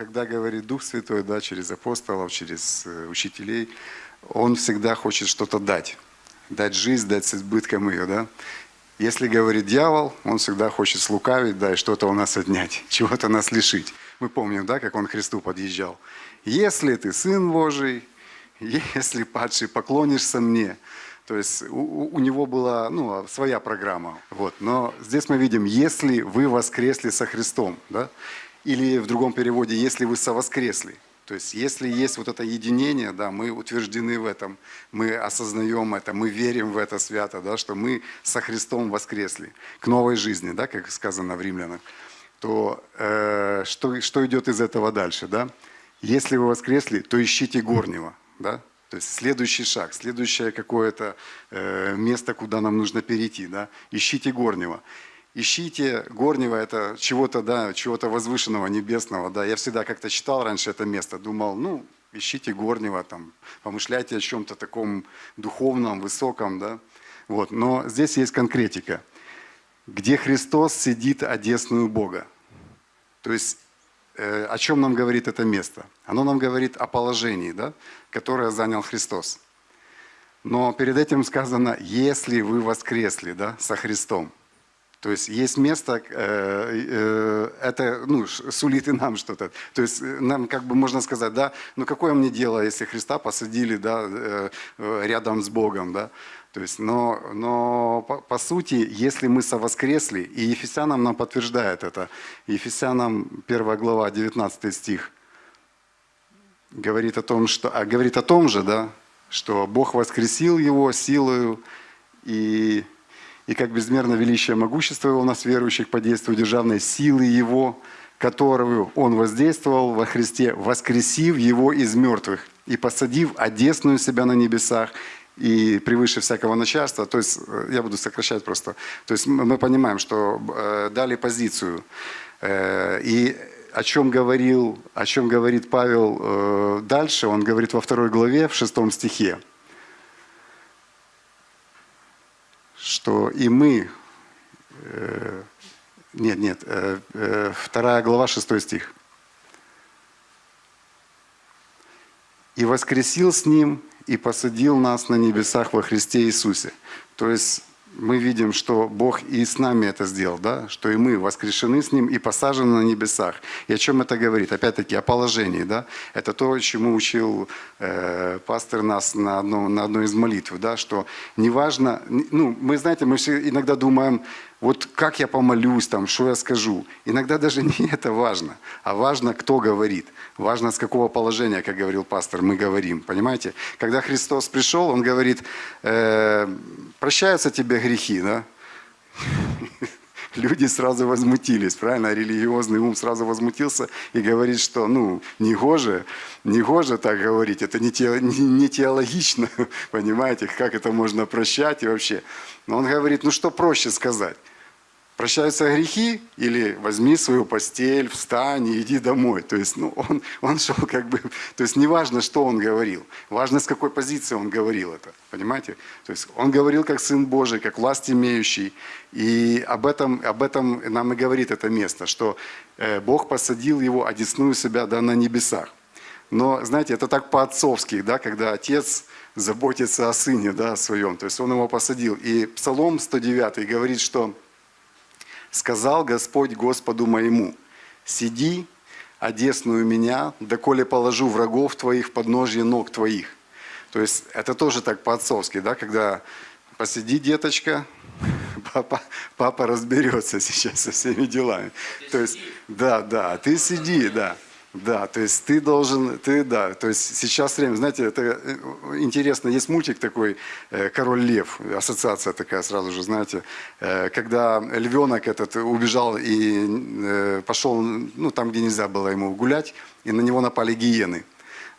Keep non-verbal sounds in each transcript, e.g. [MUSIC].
когда говорит Дух Святой, да, через апостолов, через э, учителей, Он всегда хочет что-то дать. Дать жизнь, дать с избытком ее, да. Если говорит дьявол, он всегда хочет слукавить, да, и что-то у нас отнять, [LAUGHS] чего-то нас лишить. Мы помним, да, как он к Христу подъезжал. Если ты Сын Божий, [LAUGHS] если, падший, поклонишься мне. То есть у, у него была ну, своя программа. Вот. Но здесь мы видим, если вы воскресли со Христом, да? Или в другом переводе, если вы совоскресли. То есть если есть вот это единение, да, мы утверждены в этом, мы осознаем это, мы верим в это свято, да, что мы со Христом воскресли к новой жизни, да, как сказано в Римлянах, то э, что, что идет из этого дальше? Да? Если вы воскресли, то ищите горнего. Да? То есть следующий шаг, следующее какое-то э, место, куда нам нужно перейти. Да? Ищите горнего. Ищите горнего, это чего-то, да, чего-то возвышенного, небесного. Да? Я всегда как-то читал раньше это место, думал, ну, ищите горнего, там, помышляйте о чем-то таком духовном, высоком. Да? Вот. Но здесь есть конкретика. Где Христос сидит одесную Бога. То есть Э, о чем нам говорит это место? Оно нам говорит о положении, да, которое занял Христос. Но перед этим сказано, если вы воскресли да, со Христом. То есть есть место, э, э, это ну, сулит и нам что-то. То есть нам как бы можно сказать, да, ну какое мне дело, если Христа посадили да, рядом с Богом, да? То есть, но, но по, по сути, если мы совоскресли, и Ефесянам нам подтверждает это, Ефесянам 1 глава, 19 стих, говорит о том, что, а говорит о том же, да, что Бог воскресил его силою, и, и как безмерно величие могущества его у нас верующих по действию державной силы его, которую он воздействовал во Христе, воскресив его из мертвых и посадив одесную себя на небесах и превыше всякого начальства. То есть, э, я буду сокращать просто. То есть мы понимаем, что э, дали позицию. Э, и о чем, говорил, о чем говорит Павел дальше, он говорит во второй главе, в шестом стихе, что и мы, нет, нет, вторая глава, шестой стих, и воскресил с ним и посадил нас на небесах во Христе Иисусе. То есть мы видим, что Бог и с нами это сделал, да? что и мы воскрешены с Ним и посажены на небесах. И о чем это говорит? Опять-таки о положении. Да? Это то, чему учил э, пастор нас на, одном, на одной из молитв, да? что неважно, ну, мы, знаете, мы все иногда думаем, вот как я помолюсь, там, что я скажу. Иногда даже [LAUGHS] не это важно, а важно, кто говорит. Важно, с какого положения, как говорил пастор, мы говорим. Понимаете? Когда Христос пришел, Он говорит, э, прощаются тебе грехи, да? [LAUGHS] Люди сразу возмутились, правильно? Религиозный ум сразу возмутился и говорит, что, ну, не гоже, не гоже так говорить, это не, те, не, не теологично, [LAUGHS] понимаете, как это можно прощать и вообще. Но он говорит, ну что проще сказать? Прощаются грехи, или возьми свою постель, встань и иди домой. То есть ну, он, он шел как бы... То есть не важно, что он говорил, важно, с какой позиции он говорил это. Понимаете? То есть он говорил как Сын Божий, как власть имеющий. И об этом, об этом нам и говорит это место, что э, Бог посадил его, одесную себя да, на небесах. Но, знаете, это так по-отцовски, да, когда отец заботится о сыне да, своем. То есть он его посадил. И Псалом 109 говорит, что Сказал Господь Господу моему, сиди, одесную меня, доколе положу врагов твоих под ножье ног твоих. То есть это тоже так по-отцовски, да, когда посиди, деточка, [LAUGHS] папа, папа разберется сейчас со всеми делами. То есть, да, да, ты сиди, да. Да, то есть ты должен, ты, да, то есть сейчас время, знаете, это э, интересно, есть мультик такой э, «Король лев», ассоциация такая сразу же, знаете, э, когда львенок этот убежал и пошел, ну, там, где нельзя было ему гулять, и на него напали гиены.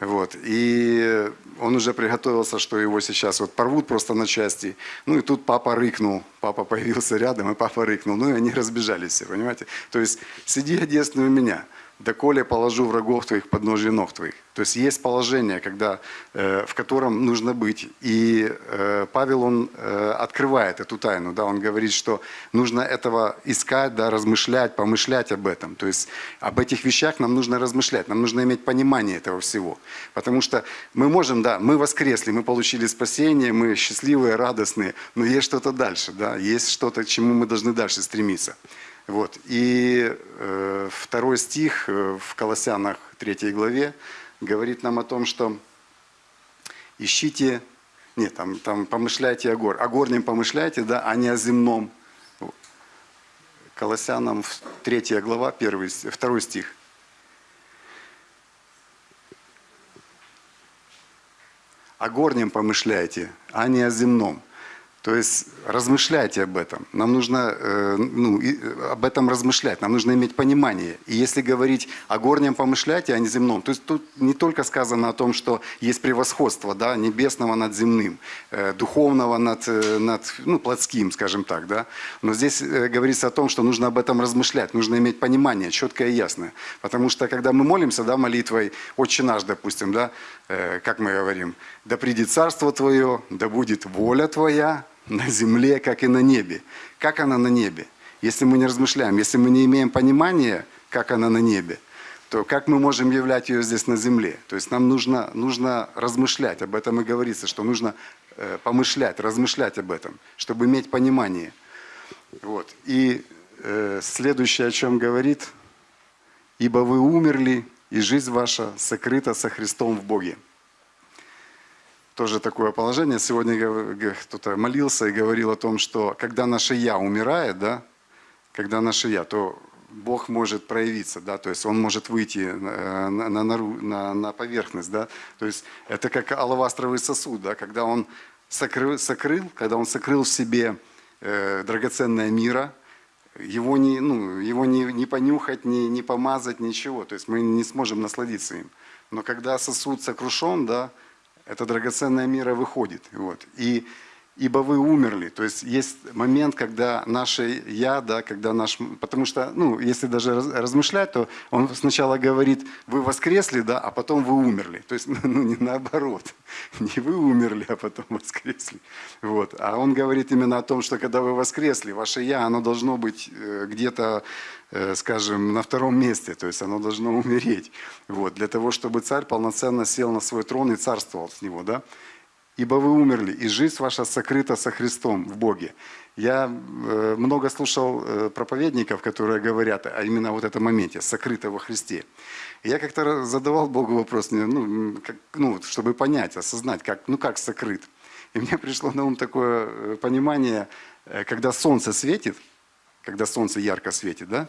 Вот. И он уже приготовился, что его сейчас вот порвут просто на части. Ну и тут папа рыкнул. Папа появился рядом, и папа рыкнул. Ну и они разбежались все, понимаете? То есть сиди одесную меня. Доколе положу врагов твоих под ножи ног твоих. То есть есть положение, когда, э, в котором нужно быть. И э, Павел, он э, открывает эту тайну, да, он говорит, что нужно этого искать, да, размышлять, помышлять об этом. То есть об этих вещах нам нужно размышлять, нам нужно иметь понимание этого всего. Потому что мы можем, да, мы воскресли, мы получили спасение, мы счастливые, радостные, но есть что-то дальше, да, есть что-то, к чему мы должны дальше стремиться. Вот. И э, второй стих э, в Колоссянах 3 главе говорит нам о том, что ищите, нет, там, там помышляйте о гор, о горнем помышляйте, да, а не о земном. Колоссянам 3 глава, 1, 2 стих. О горнем помышляйте, а не о земном. То есть размышляйте об этом. Нам нужно э, ну, и, э, об этом размышлять, нам нужно иметь понимание. И если говорить о горнем помышляйте, а не земном, то есть тут не только сказано о том, что есть превосходство да, небесного над земным, э, духовного над, э, над ну, плотским, скажем так. Да? Но здесь э, говорится о том, что нужно об этом размышлять, нужно иметь понимание четкое и ясное. Потому что когда мы молимся да, молитвой «Отче наш», допустим, да, э, как мы говорим, «Да придет царство Твое, да будет воля Твоя, на земле, как и на небе. Как она на небе? Если мы не размышляем, если мы не имеем понимания, как она на небе, то как мы можем являть ее здесь на земле? То есть нам нужно, нужно размышлять, об этом и говорится, что нужно э, помышлять, размышлять об этом, чтобы иметь понимание. Вот. И э, следующее, о чем говорит, «Ибо вы умерли, и жизнь ваша сокрыта со Христом в Боге» тоже такое положение. Сегодня кто-то молился и говорил о том, что когда наше «я» умирает, да, когда наше «я», то Бог может проявиться, да, то есть Он может выйти на, на, на, на поверхность, да, то есть это как алавастровый сосуд, да, когда Он сокрыл, сокрыл когда Он сокрыл в себе э, драгоценное мира, его не, ну, его не, не понюхать, не, не помазать, ничего, то есть мы не сможем насладиться им. Но когда сосуд сокрушен, да, эта драгоценная мера выходит. Вот. И ибо вы умерли. То есть есть момент, когда наше «я», да, когда наш... Потому что, ну, если даже размышлять, то он сначала говорит, вы воскресли, да, а потом вы умерли. То есть, [LAUGHS] ну, не наоборот. [LAUGHS] Не вы умерли, а потом воскресли. Вот. А он говорит именно о том, что когда вы воскресли, ваше «я», оно должно быть э, где-то э, скажем, на втором месте, то есть оно должно умереть, вот, для того, чтобы царь полноценно сел на свой трон и царствовал с него, да, ибо вы умерли, и жизнь ваша сокрыта со Христом в Боге. Я э, много слушал э, проповедников, которые говорят о именно вот этом моменте, сокрыто во Христе. Я как-то задавал Богу вопрос, ну, как, ну, чтобы понять, осознать, как, ну как сокрыт. И мне пришло на ум такое э, понимание, когда солнце светит, когда солнце ярко светит, да,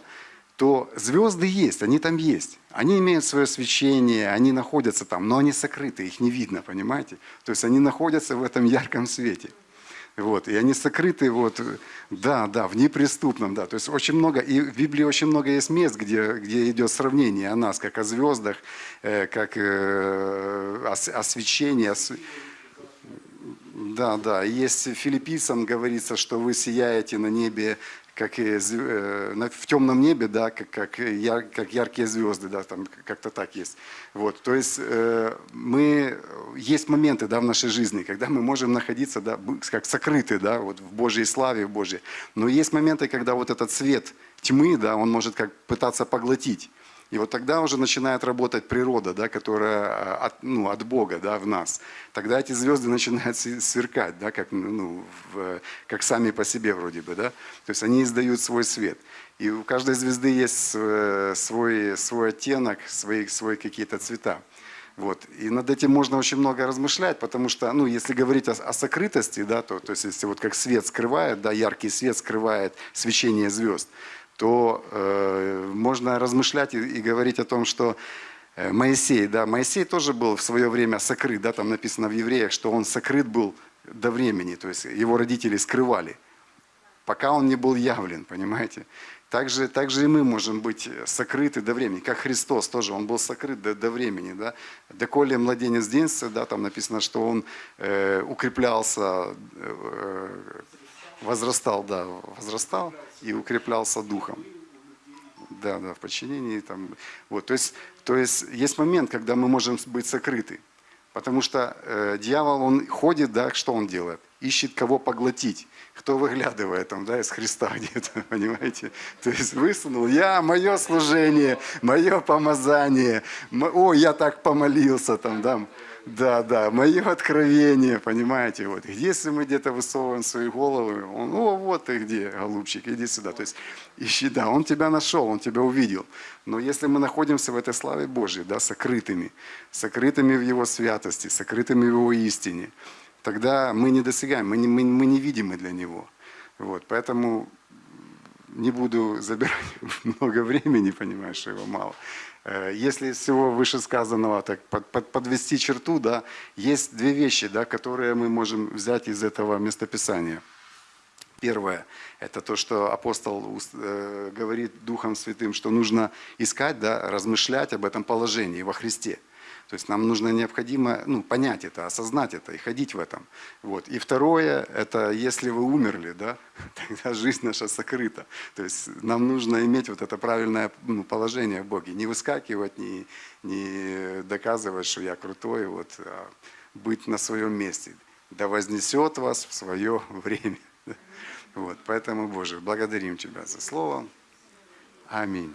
то звезды есть, они там есть. Они имеют свое свечение, они находятся там, но они сокрыты, их не видно, понимаете? То есть они находятся в этом ярком свете. Вот, и они сокрыты, вот, да, да, в неприступном, да. То есть очень много, и в Библии очень много есть мест, где, где идет сравнение о нас, как о звездах, э, как э, о, о свечении, о, да, да. Есть филиппийцам говорится, что вы сияете на небе как и э, в темном небе, да, как, как, яр, как яркие звезды, да, там как-то так есть. Вот, то есть э, мы, есть моменты да, в нашей жизни, когда мы можем находиться да, как сокрыты да, вот в Божьей славе, в Божьей. Но есть моменты, когда вот этот свет тьмы, да, он может как пытаться поглотить. И вот тогда уже начинает работать природа, да, которая а, от, ну, от Бога да, в нас. Тогда эти звезды начинают сверкать, да, как, ну, в, как сами по себе вроде бы. Да? То есть они издают свой свет. И у каждой звезды есть свой, свой оттенок, свои, свои какие-то цвета. Вот. И над этим можно очень много размышлять, потому что, ну, если говорить о, о сокрытости, да, то, то есть если вот как свет скрывает, да, яркий свет скрывает свечение звезд, то э, можно размышлять и, и говорить о том, что э, Моисей, да, Моисей тоже был в свое время сокрыт, да, там написано в Евреях, что он сокрыт был до времени, то есть его родители скрывали, пока он не был явлен, понимаете. Также, также и мы можем быть сокрыты до времени, как Христос тоже, Он был сокрыт до, до времени. Да? Доколе младенец денется, да, там написано, что Он э, укреплялся, э, возрастал, да, возрастал и укреплялся духом. Да, да, в подчинении. Там, вот, то, есть, то есть есть момент, когда мы можем быть сокрыты. Потому что э, дьявол, он ходит, да, что он делает? Ищет кого поглотить. Кто выглядывает там, да, из Христа [LAUGHS] где-то, понимаете? То есть высунул, я, мое служение, мое помазание, о, я так помолился там, да, да, да, мое откровение, понимаете, вот. Если мы где-то высовываем свои головы, он, о, вот ты где, голубчик, иди сюда. То есть ищи, да, он тебя нашел, он тебя увидел. Но если мы находимся в этой славе Божьей, да, сокрытыми, сокрытыми в Его святости, сокрытыми в Его истине, тогда мы не достигаем, мы, не, мы, мы невидимы для Него. Вот, поэтому не буду забирать [LAUGHS] много времени, понимаешь, его мало. Э, если из всего вышесказанного так под, под, подвести черту, да, есть две вещи, да, которые мы можем взять из этого местописания. Первое – это то, что апостол э, говорит Духом Святым, что нужно искать, да, размышлять об этом положении во Христе – то есть нам нужно необходимо ну, понять это, осознать это и ходить в этом. Вот. И второе, это если вы умерли, да, [LAUGHS] тогда жизнь наша сокрыта. То есть нам нужно иметь вот это правильное ну, положение в Боге. Не выскакивать, не, не доказывать, что я крутой, вот, а быть на своем месте. Да вознесет вас в свое [LAUGHS] время. Вот. Поэтому, Боже, благодарим Тебя за Слово. Аминь.